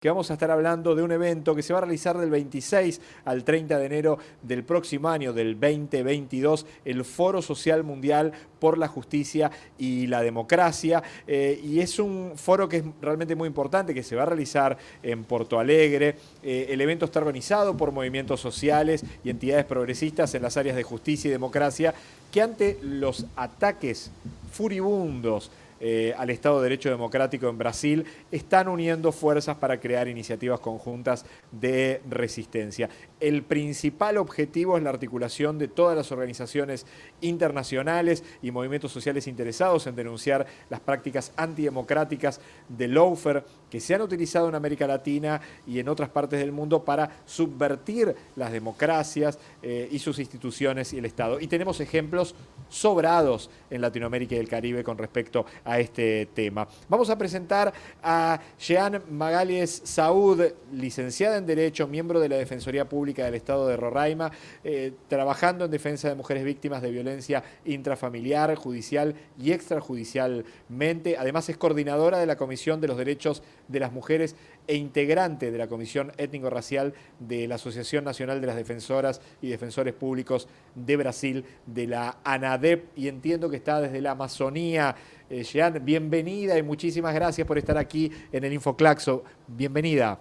que vamos a estar hablando de un evento que se va a realizar del 26 al 30 de enero del próximo año, del 2022, el Foro Social Mundial por la Justicia y la Democracia. Eh, y es un foro que es realmente muy importante, que se va a realizar en Porto Alegre. Eh, el evento está organizado por movimientos sociales y entidades progresistas en las áreas de justicia y democracia, que ante los ataques furibundos eh, al Estado de Derecho Democrático en Brasil, están uniendo fuerzas para crear iniciativas conjuntas de resistencia. El principal objetivo es la articulación de todas las organizaciones internacionales y movimientos sociales interesados en denunciar las prácticas antidemocráticas de lawfare que se han utilizado en América Latina y en otras partes del mundo para subvertir las democracias eh, y sus instituciones y el Estado. Y tenemos ejemplos sobrados en Latinoamérica y el Caribe con respecto a este tema. Vamos a presentar a Jean Magalies Saúd, licenciada en Derecho, miembro de la Defensoría Pública del Estado de Roraima, eh, trabajando en defensa de mujeres víctimas de violencia intrafamiliar, judicial y extrajudicialmente. Además es coordinadora de la Comisión de los Derechos de las Mujeres e integrante de la Comisión Étnico-Racial de la Asociación Nacional de las Defensoras y Defensores Públicos de Brasil, de la ANADEP, y entiendo que está desde la Amazonía. Eh, Jean, bienvenida y muchísimas gracias por estar aquí en el Infoclaxo. Bienvenida.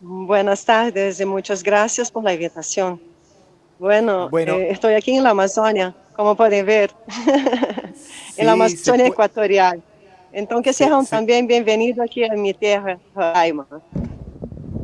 Buenas tardes y muchas gracias por la invitación. Bueno, eh, estoy aquí en la Amazonia, como pueden ver, en la Amazonia ecuatorial. Entonces, que sean también bienvenidos aquí a mi tierra, Roraima.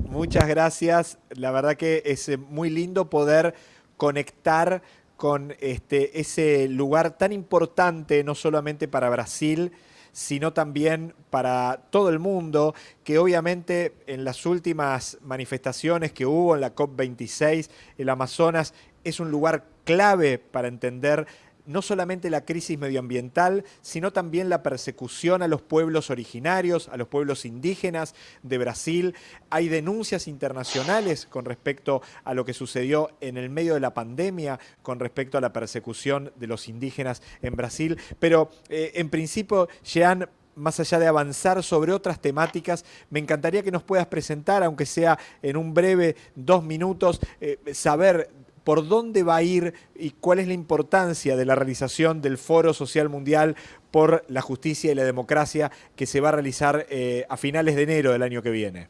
Muchas gracias. La verdad que es eh, muy lindo poder conectar con este, ese lugar tan importante, no solamente para Brasil, sino también para todo el mundo, que obviamente en las últimas manifestaciones que hubo en la COP26, el Amazonas es un lugar clave para entender no solamente la crisis medioambiental, sino también la persecución a los pueblos originarios, a los pueblos indígenas de Brasil. Hay denuncias internacionales con respecto a lo que sucedió en el medio de la pandemia, con respecto a la persecución de los indígenas en Brasil. Pero eh, en principio, Jean, más allá de avanzar sobre otras temáticas, me encantaría que nos puedas presentar, aunque sea en un breve dos minutos, eh, saber por dónde va a ir y cuál es la importancia de la realización del Foro Social Mundial por la Justicia y la Democracia que se va a realizar eh, a finales de enero del año que viene.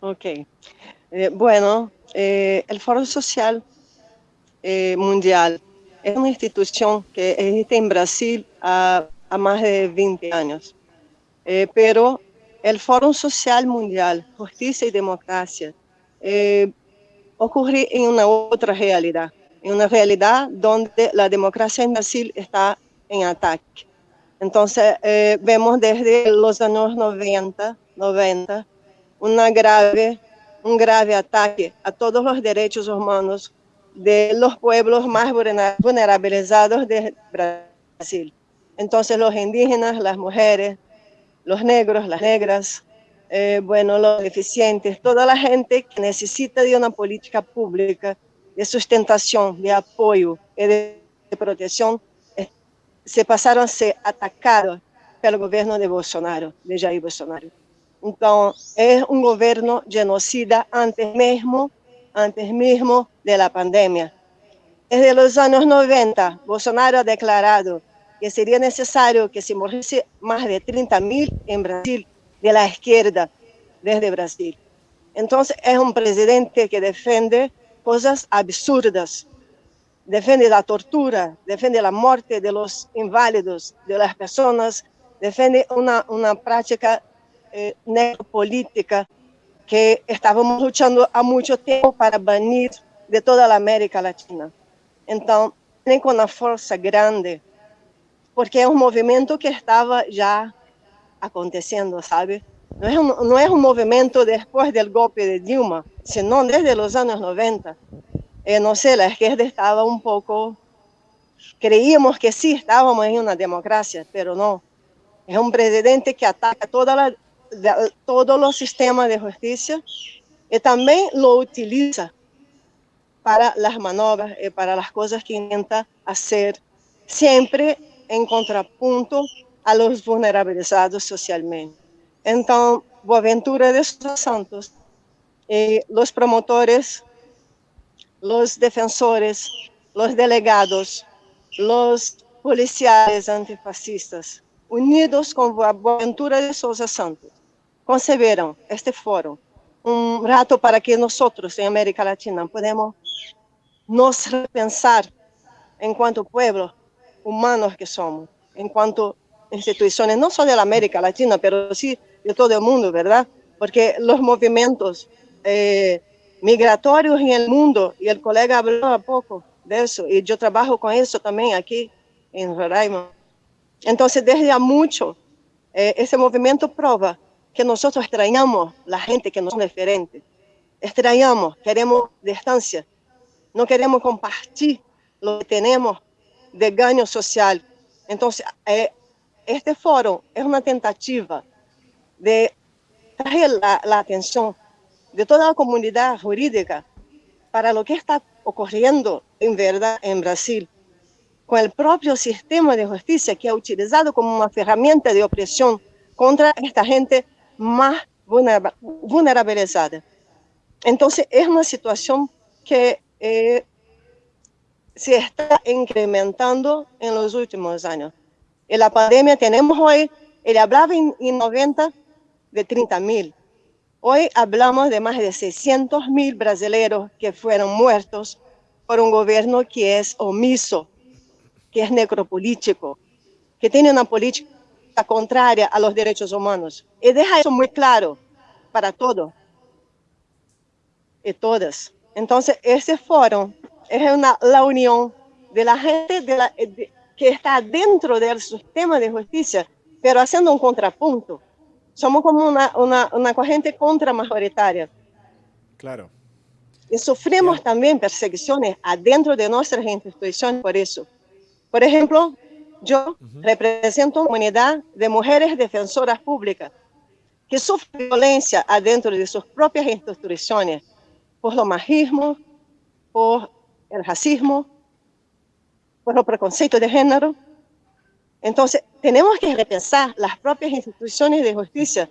Ok. Eh, bueno, eh, el Foro Social Mundial es una institución que existe en Brasil a, más de 20 años, pero el Foro Social Mundial, Justicia y Democracia, ocurre en una otra realidad, en una realidad donde la democracia en Brasil está en ataque. Entonces, eh, vemos desde los años 90, 90 una grave, un grave ataque a todos los derechos humanos de los pueblos más vulnerabilizados de Brasil. Entonces, los indígenas, las mujeres, los negros, las negras, eh, bueno, los deficientes, toda la gente que necesita de una política pública de sustentación, de apoyo y de, protección, eh, se pasaron a ser atacados pelo gobierno de Bolsonaro, de Jair Bolsonaro. Entonces, es un gobierno genocida antes mismo, antes mismo de la pandemia. Desde los años 90, Bolsonaro ha declarado que sería necesario que se muriese más de 30.000 en Brasil de la izquierda desde Brasil. Entonces es un presidente que defiende cosas absurdas, defiende la tortura, defiende la muerte de los inválidos, de las personas, defiende una, una práctica eh, que estábamos luchando a mucho tiempo para banir de toda la América Latina. Entonces, tienen con una fuerza grande, porque es un movimiento que estaba ya acontecendo, sabe? Não é, um, não é um movimento depois do golpe de Dilma, senão desde os anos 90. Eh, não sei, a esquerda estava um pouco... Creíamos que sí, estávamos em uma democracia, mas não. É um presidente que ataca toda la, todo o sistema de justiça e também lo utiliza para as manobras e para as coisas que intenta fazer, sempre em contraponto a los vulnerabilizados socialmente. Entonces, Boaventura de Santos, eh, los promotores, los defensores, los delegados, los policiales antifascistas, unidos con Boaventura de Sousa Santos, concebieron este foro, un rato para que nosotros en América Latina podemos nos repensar en cuanto pueblo humanos que somos, en cuanto instituciones, no solo de la América Latina, pero sí de todo el mundo, ¿verdad? Porque los movimientos eh, migratorios en el mundo, y el colega habló a poco de eso, y yo trabajo con eso también aquí en Roraima. Entonces, desde mucho, eh, ese movimiento prueba que nosotros extrañamos la gente que nos es diferente. Extrañamos, queremos distancia, no queremos compartir lo que tenemos de ganho social. Entonces, eh, este foro es una tentativa de traer la, atención de toda la comunidad jurídica para lo que está ocurriendo en verdad en Brasil, con el propio sistema de justicia que ha utilizado como una herramienta de opresión contra esta gente más vulnerabilizada. Entonces, es una situación que eh, se está incrementando en los últimos años. En la pandemia tenemos hoy, él hablaba en, 90 de 30 mil. Hoy hablamos de más de 600 mil brasileños que fueron muertos por un gobierno que es omiso, que es necropolítico, que tiene una política contraria a los derechos humanos. Y deja eso muy claro para todos y todas. Entonces, ese foro es una, la unión de la gente de la, de, que está dentro del sistema de justicia, pero haciendo un contrapunto. Somos como una, una, una corriente contramajoritaria. Claro. Y sufrimos yeah. también persecuciones adentro de nuestras instituciones por eso. Por ejemplo, yo uh -huh. represento una comunidad de mujeres defensoras públicas que sufren violencia adentro de sus propias instituciones por lo machismo, por el racismo, por preconceito de género. Entonces, tenemos que repensar las propias instituciones de justicia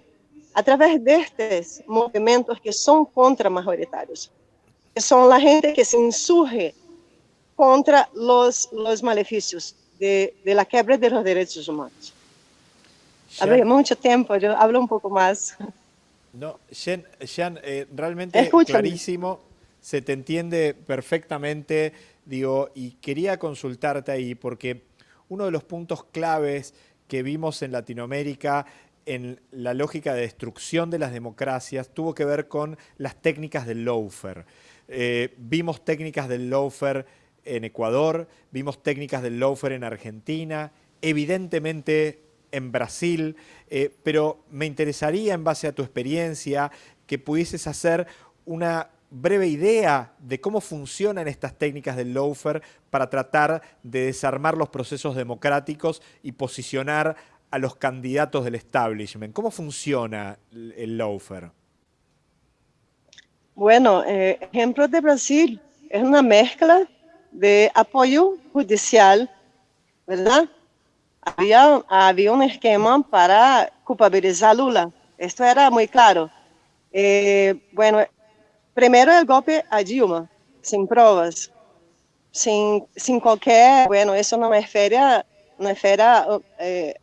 a través de estos movimientos que son contramajoritarios, que son la gente que se insurge contra los, los maleficios de, de la quiebra de los derechos humanos. Hablé mucho tiempo, yo hablo un poco más. No, Jean, Jean eh, realmente Escúchame. clarísimo se te entiende perfectamente, digo, y quería consultarte ahí porque uno de los puntos claves que vimos en Latinoamérica en la lógica de destrucción de las democracias tuvo que ver con las técnicas del lawfare. Eh, vimos técnicas del lawfare en Ecuador, vimos técnicas del lawfare en Argentina, evidentemente en Brasil, eh, pero me interesaría en base a tu experiencia que pudieses hacer una breve idea de cómo funcionan estas técnicas del lawfare para tratar de desarmar los procesos democráticos y posicionar a los candidatos del establishment. ¿Cómo funciona el lawfare? Bueno, eh, ejemplo de Brasil es una mezcla de apoyo judicial, ¿verdad? Había, había un esquema para culpabilizar a Lula. Esto era muy claro. Eh, bueno, Primero el golpe a Dilma, sin pruebas, sin, sin cualquier, bueno, eso no es feria, una esfera eh,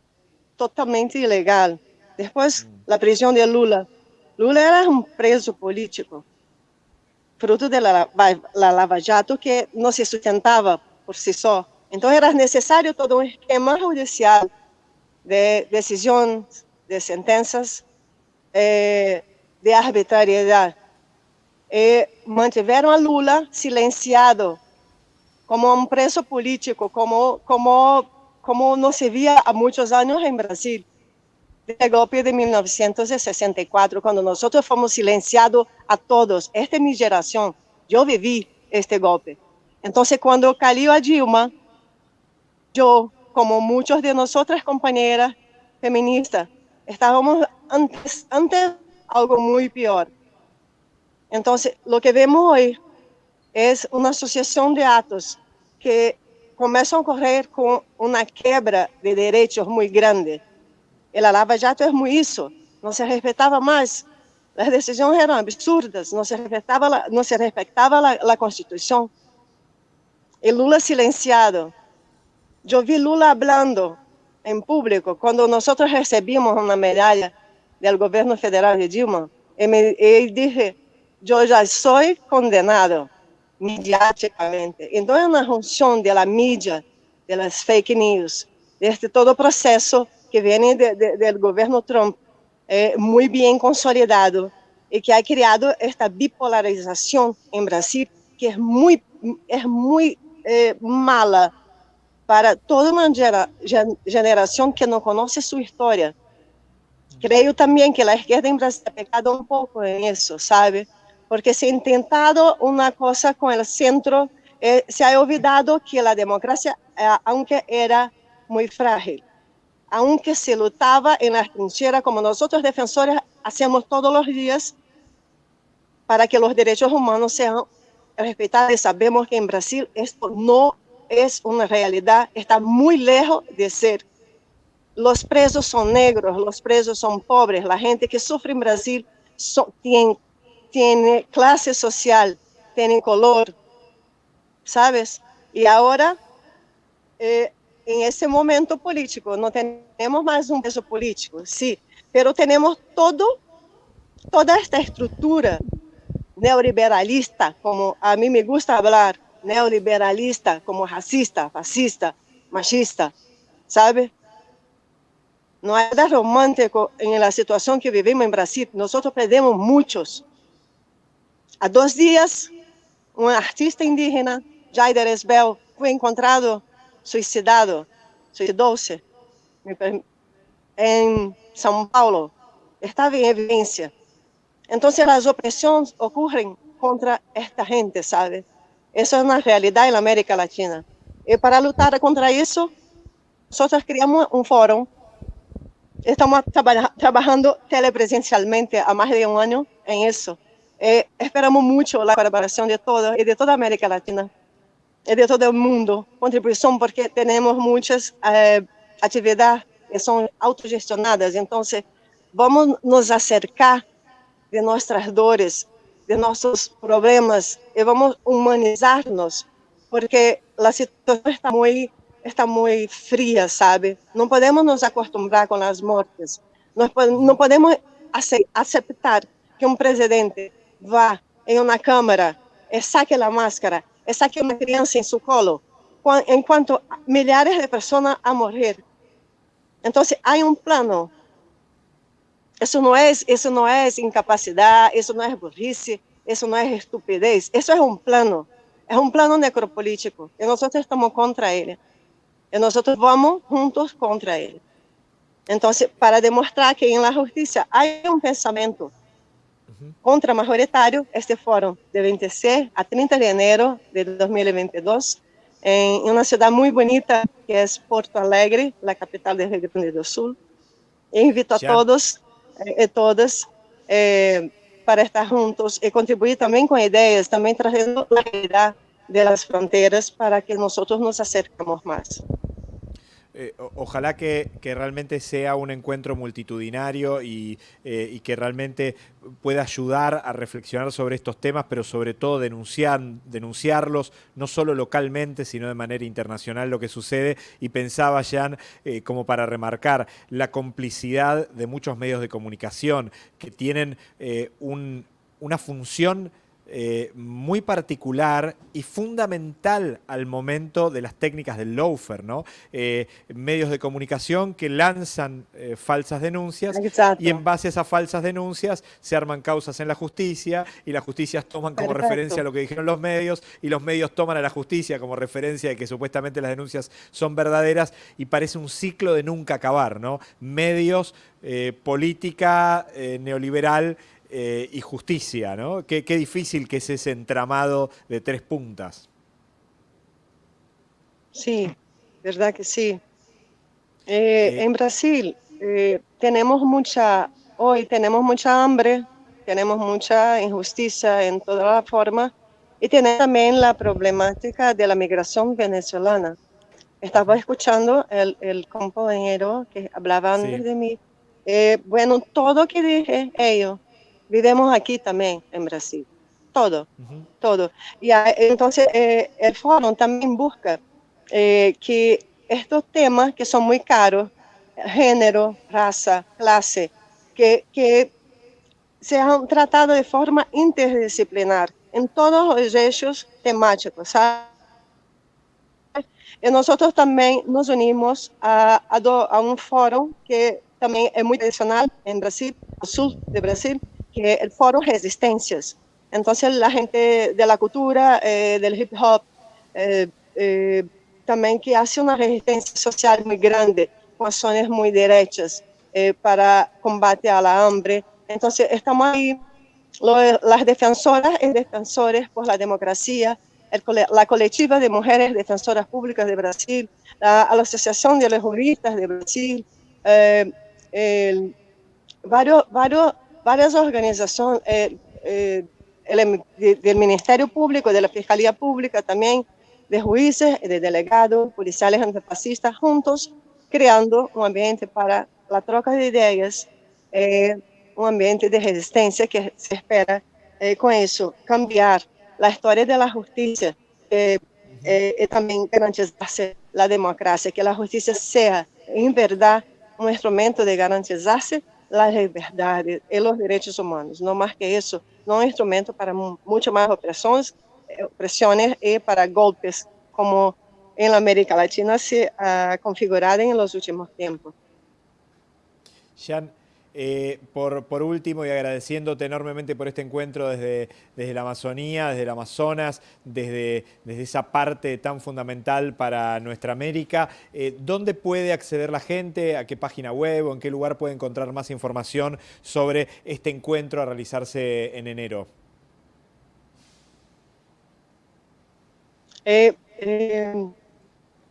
totalmente ilegal. Después, la prisión de Lula. Lula era un preso político, fruto de la, la Lava Jato que no se sustentaba por sí solo. Entonces era necesario todo un esquema judicial de decisión, de sentencias, eh, de arbitrariedad e mantiveram a Lula silenciado como um preso político, como, como, como não se via há muitos anos em Brasil. Desde o golpe de 1964, quando nós fomos silenciados a todos, esta é minha geração, eu vivi este golpe. Então, quando caiu a Dilma, eu, como muitos de nós companheiras feministas, estávamos antes, antes algo muito pior. Entonces, lo que vemos hoy es una asociación de actos que comienzan a ocurrir con una quiebra de derechos muy grande. El Lava Jato es muy eso, no se respetaba más. Las decisiones eran absurdas, no se respetaba la, no se respetaba la, la Constitución. El Lula silenciado. Yo vi Lula hablando en público cuando nosotros recibimos una medalla del gobierno federal de Dilma. Y, me, y dije, yo ya soy condenado mediáticamente. Então é uma função da mídia, das fake news, deste todo o processo que vem de, de, do governo Trump, é, muito bem consolidado e que ha criado esta bipolarização em Brasil, que é muito, é muito é, mala para toda uma gera, geração que não conhece sua história. Creio também que a esquerda em Brasil ha pecado um pouco em isso, sabe? Porque se ha intentado una cosa con el centro, eh, se ha olvidado que la democracia, eh, aunque era muy frágil, aunque se lutaba en la trinchera, como nosotros defensores hacemos todos los días, para que los derechos humanos sean respetados. Sabemos que en Brasil esto no es una realidad, está muy lejos de ser. Los presos son negros, los presos son pobres, la gente que sufre en Brasil tiene tiene clase social, tiene color, ¿sabes? Y ahora, eh, en ese momento político, no tenemos más un peso político, sí, pero tenemos todo, toda esta estructura neoliberalista, como a mí me gusta hablar, neoliberalista, como racista, fascista, machista, ¿sabe? No hay nada romántico en la situación que vivimos en Brasil. Nosotros perdemos muchos, Há dois dias, um artista indígena, Jaider Esbel, foi encontrado suicidado, suicidou-se em São Paulo. Estava em evidência. Então, as opressões ocorrem contra esta gente, sabe? Isso é uma realidade na América Latina. E para lutar contra isso, nós criamos um fórum. Estamos traba trabalhando telepresencialmente há mais de um ano em isso. Eh, esperamos mucho la colaboración de todos y de toda América Latina y de todo el mundo, contribución porque tenemos muchas eh, actividades que son autogestionadas, entonces vamos nos acercar de nuestras dores, de nuestros problemas y vamos humanizarnos porque la situación está muy, está muy fría, ¿sabe? No podemos nos acostumbrar con las muertes, no, podemos aceptar que un presidente vá em uma câmara, e saque a máscara, e saque uma criança em seu colo, enquanto milhares de pessoas a morrer. Então, há um plano. Isso não é, isso não é incapacidade, isso não é burrice, isso não é estupidez, isso é um plano. É um plano necropolítico e nós estamos contra ele. E nós vamos juntos contra ele. Então, para demonstrar que na justiça há um pensamento contra majoritario este foro de 26 a 30 de enero de 2022 en una ciudad muy bonita que es Porto Alegre, la capital de Rio Grande do Sul. E invito a todos eh, todas eh, para estar juntos y contribuir también con ideas, también trayendo la realidad de las fronteras para que nosotros nos acercamos más. Eh, ojalá que, realmente sea un encuentro multitudinario y, eh, y, que realmente pueda ayudar a reflexionar sobre estos temas, pero sobre todo denunciar, denunciarlos, no solo localmente, sino de manera internacional lo que sucede. Y pensaba, Jan, eh, como para remarcar, la complicidad de muchos medios de comunicación que tienen una función eh, muy particular y fundamental al momento de las técnicas del loafer, ¿no? Eh, medios de comunicación que lanzan eh, falsas denuncias y en base a esas falsas denuncias se arman causas en la justicia y las justicias toman como referencia lo que dijeron los medios y los medios toman a la justicia como referencia de que supuestamente las denuncias son verdaderas y parece un ciclo de nunca acabar, ¿no? Medios, política neoliberal eh, y justicia, ¿no? Qué, qué, difícil que es ese entramado de tres puntas. Sí, verdad que sí. Eh, eh, en Brasil tenemos mucha, hoy tenemos mucha hambre, tenemos mucha injusticia en toda la forma y tenemos también la problemática de la migración venezolana. Estaba escuchando el, el compañero que hablaba antes de mí Eh, bueno, todo que dije ellos, vivimos aquí también en Brasil. Todo, todo. Y entonces eh, el foro también busca eh, que estos temas que son muy caros, género, raza, clase, que, que sean tratados de forma interdisciplinar en todos los eixos temáticos, ¿sabes? Y nosotros también nos unimos a, a, do, a, un foro que también es muy tradicional en Brasil, al sur de Brasil, que el foro Resistencias. Entonces la gente de la cultura, eh, del hip hop, eh, eh, también que hace una resistencia social muy grande, con acciones muy derechas eh, para combate a la hambre. Entonces estamos ahí, lo, las defensoras y defensores por la democracia, el, la colectiva de mujeres defensoras públicas de Brasil, la, la Asociación de los Juristas de Brasil, eh, el, varios, varios, varias organizaciones eh, eh, el, del Ministerio Público, de la Fiscalía Pública también, de jueces, de delegados, policiales antifascistas, juntos creando un ambiente para la troca de ideas, eh, un ambiente de resistencia que se espera eh, con eso cambiar la historia de la justicia eh, y también garantizarse la democracia, que la justicia sea en verdad un instrumento de garantizarse las liberdades y los derechos humanos, no más que eso, no un instrumento para mucho más opresiones, opresiones y para golpes como en la América Latina se ha configurado en los últimos tiempos. Eh, por, por, último, y agradeciéndote enormemente por este encuentro desde, desde la Amazonía, desde el Amazonas, desde, desde esa parte tan fundamental para nuestra América, eh, ¿dónde puede acceder la gente? ¿A qué página web o en qué lugar puede encontrar más información sobre este encuentro a realizarse en enero? Eh,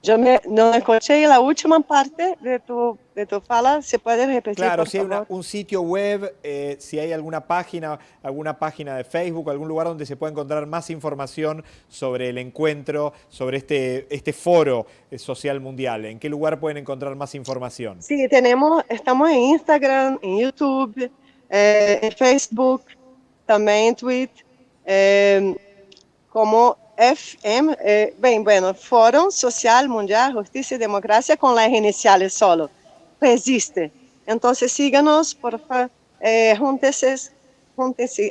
yo me, no escuché la última parte de tu, de tu fala, ¿se puede repetir? Claro, si hay una, un sitio web, eh, si hay alguna página, alguna página de Facebook, algún lugar donde se pueda encontrar más información sobre el encuentro, sobre este, este foro eh, social mundial. ¿En qué lugar pueden encontrar más información? Sí, tenemos, estamos en Instagram, en YouTube, eh, en Facebook, también en Twitter, eh, como FM, eh, bem, bueno, Fórum Social Mundial Justicia y Democracia con las iniciales solo, resiste. Entonces síganos, por favor, eh, júntense,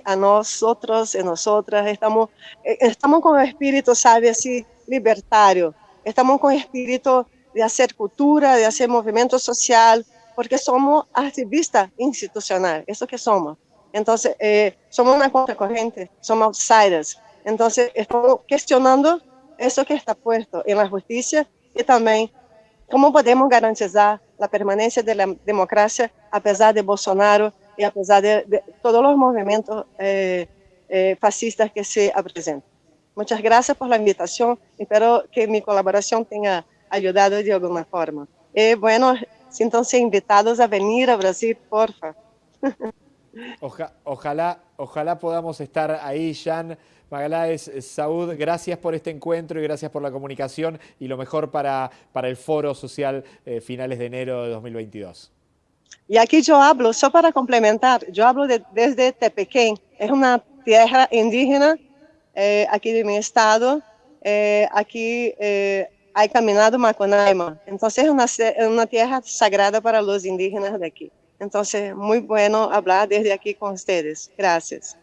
a nosotros y nosotras, estamos, eh, estamos con espíritu, sabe, así, libertario, estamos con espíritu de hacer cultura, de hacer movimiento social, porque somos activistas institucionales, eso que somos. Entonces, eh, somos una contracorriente, somos outsiders, entonces, estamos cuestionando eso que está puesto en la justicia y también cómo podemos garantizar la permanencia de la democracia a pesar de Bolsonaro y a pesar de, de todos los movimientos eh, eh, fascistas que se presentan. Muchas gracias por la invitación. Espero que mi colaboración tenga ayudado de alguna forma. Y bueno, siéntanse invitados a venir a Brasil, porfa. Oja, ojalá, ojalá podamos estar ahí, Jan. Magaláes, Saúd, gracias por este encuentro y gracias por la comunicación y lo mejor para, para el Foro Social eh, finales de enero de 2022. Y aquí yo hablo, solo para complementar, yo hablo de, desde Tepequén, es una tierra indígena eh, aquí de mi estado, eh, aquí eh, hay caminado Macunaíma, entonces es una, una tierra sagrada para los indígenas de aquí. Entonces, muy bueno hablar desde aquí con ustedes. Gracias.